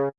are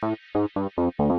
ハハハハ!